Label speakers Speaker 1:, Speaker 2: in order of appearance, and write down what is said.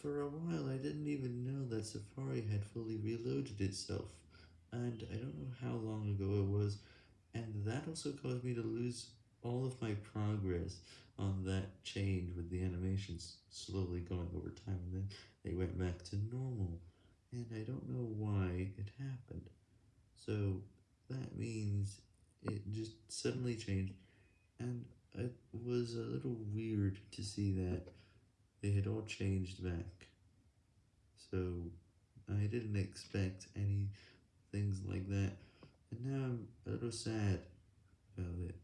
Speaker 1: for a while I didn't even know that Safari had fully reloaded itself, and I don't know how long ago it was, and that also caused me to lose all of my progress on that change with the animations slowly going over time, and then they went back to normal, and I don't know why it happened. So that means it just suddenly changed, and it was a little weird to see that they had all changed back. So I didn't expect any things like that, and now I'm a little sad about it.